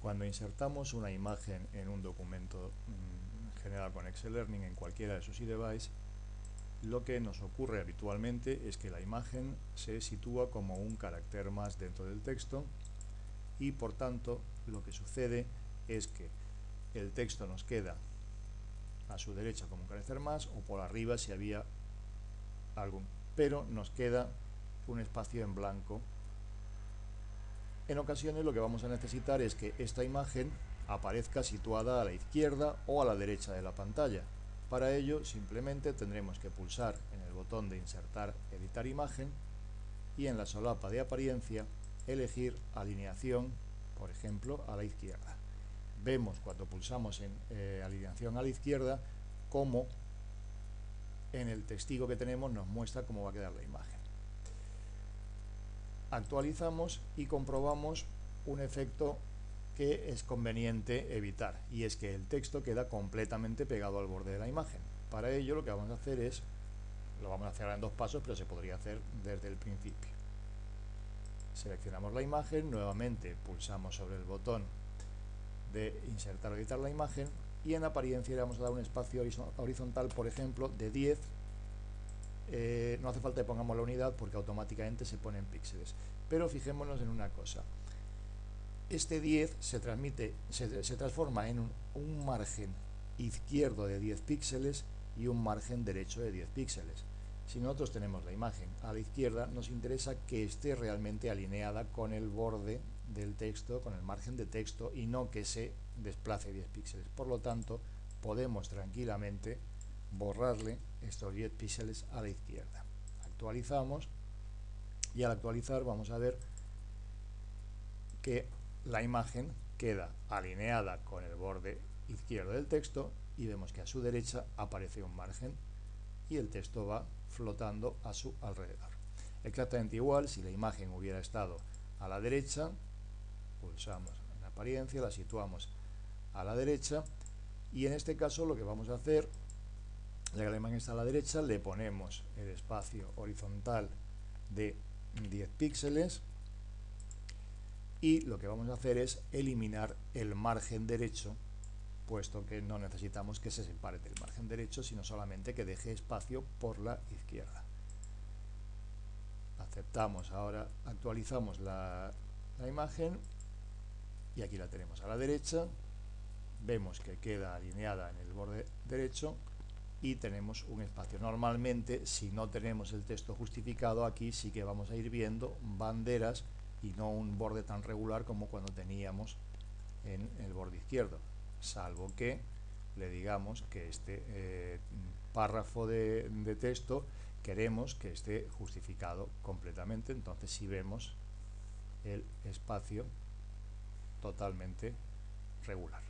Cuando insertamos una imagen en un documento mm, generado con Excel Learning en cualquiera de sus devices, lo que nos ocurre habitualmente es que la imagen se sitúa como un carácter más dentro del texto y por tanto lo que sucede es que el texto nos queda a su derecha como un carácter más o por arriba si había algún pero nos queda un espacio en blanco en ocasiones lo que vamos a necesitar es que esta imagen aparezca situada a la izquierda o a la derecha de la pantalla. Para ello simplemente tendremos que pulsar en el botón de insertar editar imagen y en la solapa de apariencia elegir alineación, por ejemplo, a la izquierda. Vemos cuando pulsamos en eh, alineación a la izquierda cómo en el testigo que tenemos nos muestra cómo va a quedar la imagen actualizamos y comprobamos un efecto que es conveniente evitar y es que el texto queda completamente pegado al borde de la imagen. Para ello lo que vamos a hacer es, lo vamos a hacer en dos pasos pero se podría hacer desde el principio. Seleccionamos la imagen, nuevamente pulsamos sobre el botón de insertar o editar la imagen y en apariencia le vamos a dar un espacio horizontal, por ejemplo, de 10 eh, no hace falta que pongamos la unidad porque automáticamente se ponen píxeles. Pero fijémonos en una cosa. Este 10 se, transmite, se, transforma en un, margen izquierdo de 10 píxeles y un margen derecho de 10 píxeles. Si nosotros tenemos la imagen a la izquierda, nos interesa que esté realmente alineada con el borde del texto, con el margen de texto, y no que se desplace 10 píxeles. Por lo tanto, podemos tranquilamente borrarle estos 10 píxeles a la izquierda. Actualizamos y al actualizar vamos a ver que la imagen queda alineada con el borde izquierdo del texto y vemos que a su derecha aparece un margen y el texto va flotando a su alrededor. Exactamente igual si la imagen hubiera estado a la derecha, pulsamos en apariencia, la situamos a la derecha y en este caso lo que vamos a hacer ya que la imagen está a la derecha, le ponemos el espacio horizontal de 10 píxeles y lo que vamos a hacer es eliminar el margen derecho puesto que no necesitamos que se separe del margen derecho sino solamente que deje espacio por la izquierda. Aceptamos ahora actualizamos la imagen y aquí la tenemos a la derecha. Vemos que queda alineada en el borde derecho y tenemos un espacio. Normalmente, si no tenemos el texto justificado, aquí sí que vamos a ir viendo banderas y no un borde tan regular como cuando teníamos en el borde izquierdo, salvo que le digamos que este eh, párrafo de, de, texto queremos que esté justificado completamente, entonces si vemos el espacio totalmente regular.